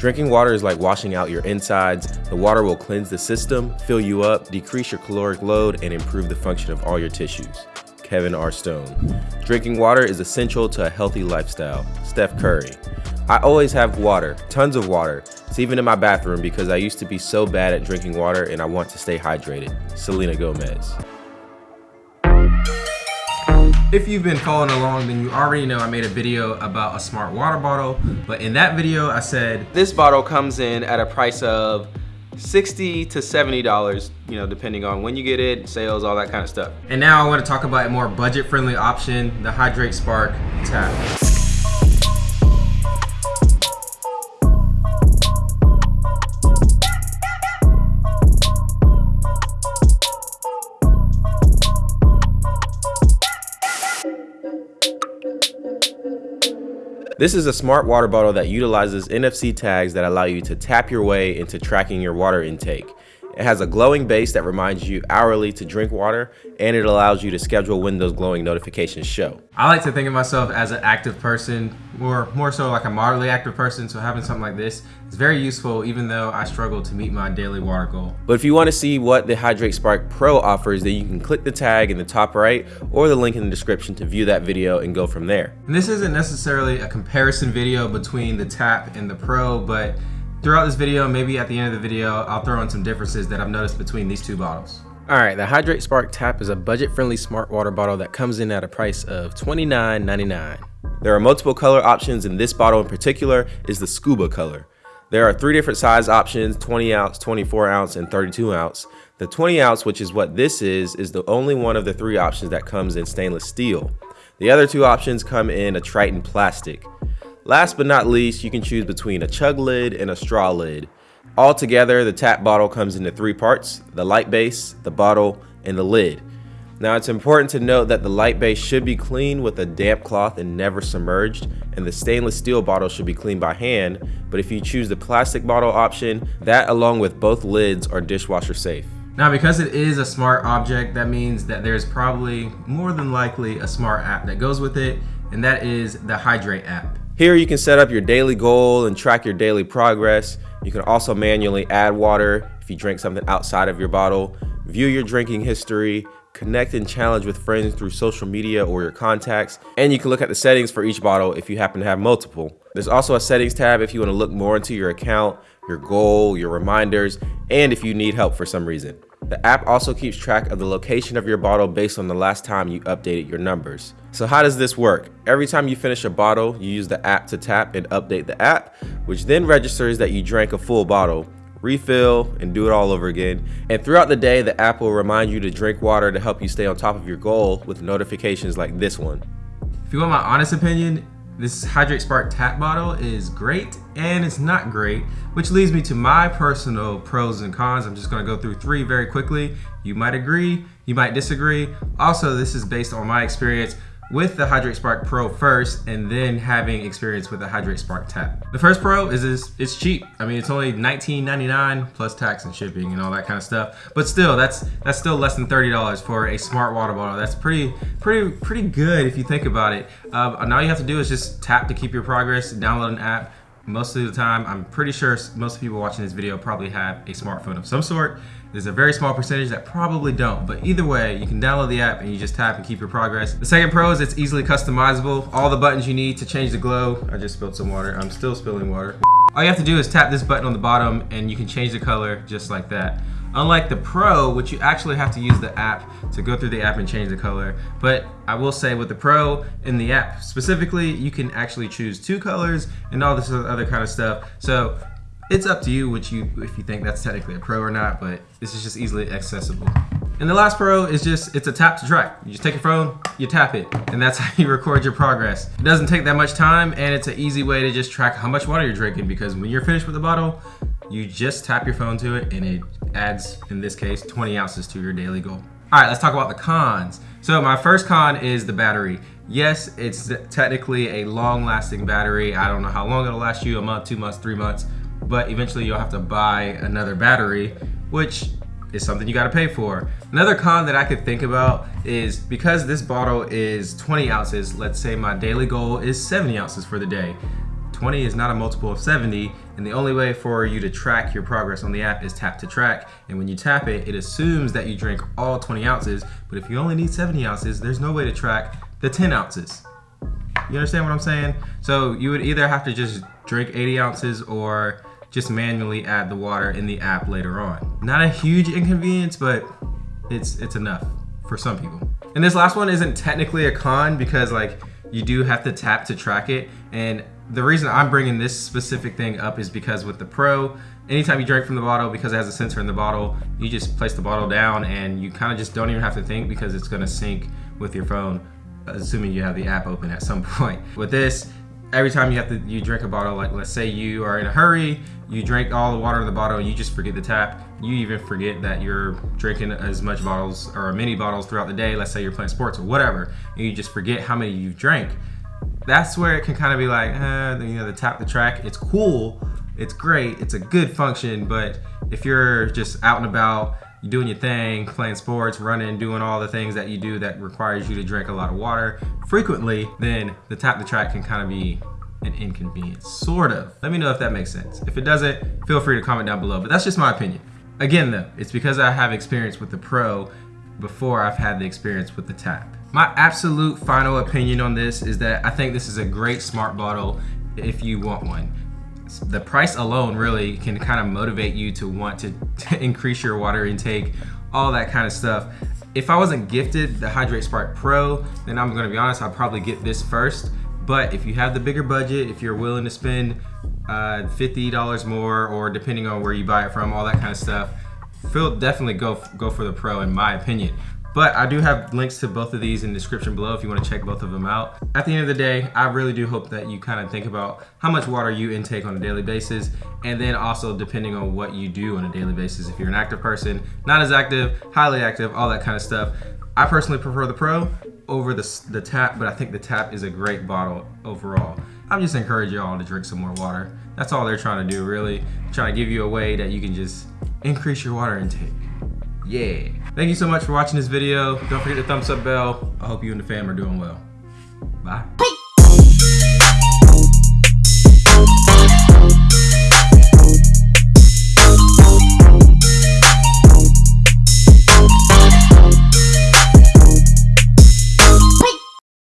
Drinking water is like washing out your insides. The water will cleanse the system, fill you up, decrease your caloric load, and improve the function of all your tissues. Kevin R. Stone. Drinking water is essential to a healthy lifestyle. Steph Curry. I always have water, tons of water. It's even in my bathroom because I used to be so bad at drinking water and I want to stay hydrated. Selena Gomez. If you've been following along, then you already know I made a video about a smart water bottle. But in that video, I said, this bottle comes in at a price of 60 to $70, you know, depending on when you get it, sales, all that kind of stuff. And now I want to talk about a more budget-friendly option, the HidrateSpark Tap. This is a smart water bottle that utilizes NFC tags that allow you to tap your way into tracking your water intake. It has a glowing base that reminds you hourly to drink water, and it allows you to schedule when those glowing notifications show. I like to think of myself as an active person, or more so like a moderately active person, so having something like this is very useful even though I struggle to meet my daily water goal. But if you want to see what the HidrateSpark Pro offers, then you can click the tag in the top right or the link in the description to view that video and go from there. And this isn't necessarily a comparison video between the Tap and the Pro, but Throughout this video, maybe at the end of the video, I'll throw in some differences that I've noticed between these two bottles. Alright, the HidrateSpark Tap is a budget-friendly smart water bottle that comes in at a price of $29.99. There are multiple color options and this bottle in particular is the scuba color. There are three different size options, 20 ounce, 24 ounce, and 32 ounce. The 20 ounce, which is what this is, is the only one of the three options that comes in stainless steel. The other two options come in a Tritan plastic. Last but not least, you can choose between a chug lid and a straw lid. Altogether, the tap bottle comes into three parts, the light base, the bottle, and the lid. Now it's important to note that the light base should be cleaned with a damp cloth and never submerged, and the stainless steel bottle should be cleaned by hand, but if you choose the plastic bottle option, that along with both lids are dishwasher safe. Now because it is a smart object, that means that there's probably more than likely a smart app that goes with it, and that is the Hidrate app. Here you can set up your daily goal and track your daily progress. You can also manually add water if you drink something outside of your bottle, view your drinking history, connect and challenge with friends through social media or your contacts, and you can look at the settings for each bottle if you happen to have multiple. There's also a settings tab if you want to look more into your account, your goal, your reminders, and if you need help for some reason. The app also keeps track of the location of your bottle based on the last time you updated your numbers. So how does this work? Every time you finish a bottle, you use the app to tap and update the app, which then registers that you drank a full bottle, refill, and do it all over again. And throughout the day, the app will remind you to drink water to help you stay on top of your goal with notifications like this one. If you want my honest opinion, this HidrateSpark tap bottle is great and it's not great, which leads me to my personal pros and cons. I'm just gonna go through three very quickly. You might agree, you might disagree. Also, this is based on my experience with the HidrateSpark Pro first and then having experience with the HidrateSpark Tap. The first Pro is, is it's cheap. I mean, it's only $19.99 plus tax and shipping and all that kind of stuff. But still, that's that's still less than $30 for a smart water bottle. That's pretty pretty pretty good if you think about it. Uh, all you have to do is just tap to keep your progress, download an app, most of the time, I'm pretty sure most people watching this video probably have a smartphone of some sort. There's a very small percentage that probably don't, but either way, you can download the app and you just tap and keep your progress. The second pro is it's easily customizable. All the buttons you need to change the glow. I just spilled some water. I'm still spilling water. All you have to do is tap this button on the bottom and you can change the color just like that. Unlike the Pro, which you actually have to use the app to go through the app and change the color. But I will say with the Pro in the app specifically, you can actually choose two colors and all this other kind of stuff. So it's up to you which you if you think that's technically a Pro or not, but this is just easily accessible. And the last pro is just, it's a tap to track. You just take your phone, you tap it, and that's how you record your progress. It doesn't take that much time, and it's an easy way to just track how much water you're drinking because when you're finished with the bottle, you just tap your phone to it and it adds, in this case, 20 ounces to your daily goal. All right, let's talk about the cons. So my first con is the battery. Yes, it's technically a long lasting battery. I don't know how long it'll last you, a month, two months, three months, but eventually you'll have to buy another battery, which is something you gotta pay for. Another con that I could think about is because this bottle is 20 ounces, let's say my daily goal is 70 ounces for the day. 20 is not a multiple of 70, And the only way for you to track your progress on the app is tap to track. And when you tap it, it assumes that you drink all 20 ounces. But if you only need 70 ounces, there's no way to track the 10 ounces. You understand what I'm saying? So you would either have to just drink 80 ounces or just manually add the water in the app later on. Not a huge inconvenience, but it's it's enough for some people. And this last one isn't technically a con because like you do have to tap to track it. And the reason I'm bringing this specific thing up is because with the Pro, anytime you drink from the bottle, because it has a sensor in the bottle, you just place the bottle down and you kind of just don't even have to think because it's gonna sync with your phone, assuming you have the app open at some point. With this, every time you have to you drink a bottle like let's say you are in a hurry you drink all the water in the bottle and you just forget the tap you even forget that you're drinking as much bottles or many bottles throughout the day let's say you're playing sports or whatever and you just forget how many you've drank that's where it can kind of be like eh, you know the tap the track it's cool it's great it's a good function but if you're just out and about you're doing your thing, playing sports, running, doing all the things that you do that requires you to drink a lot of water frequently, then the tap the track can kind of be an inconvenience, sort of. Let me know if that makes sense. If it doesn't, feel free to comment down below, but that's just my opinion. Again though, it's because I have experience with the Pro before I've had the experience with the tap. My absolute final opinion on this is that I think this is a great smart bottle if you want one the price alone really can kind of motivate you to want to, to increase your water intake, all that kind of stuff. If I wasn't gifted the HidrateSpark Pro, then I'm gonna be honest, I'd probably get this first. But if you have the bigger budget, if you're willing to spend uh, $50 more, or depending on where you buy it from, all that kind of stuff, definitely go go for the Pro in my opinion. But I do have links to both of these in the description below if you want to check both of them out. At the end of the day, I really do hope that you kind of think about how much water you intake on a daily basis and then also depending on what you do on a daily basis. If you're an active person, not as active, highly active, all that kind of stuff. I personally prefer the Pro over the, the Tap, but I think the Tap is a great bottle overall. I'm just encouraging y'all to drink some more water. That's all they're trying to do really. Trying to give you a way that you can just increase your water intake yeah. Thank you so much for watching this video. Don't forget the thumbs up bell. I hope you and the fam are doing well. Bye.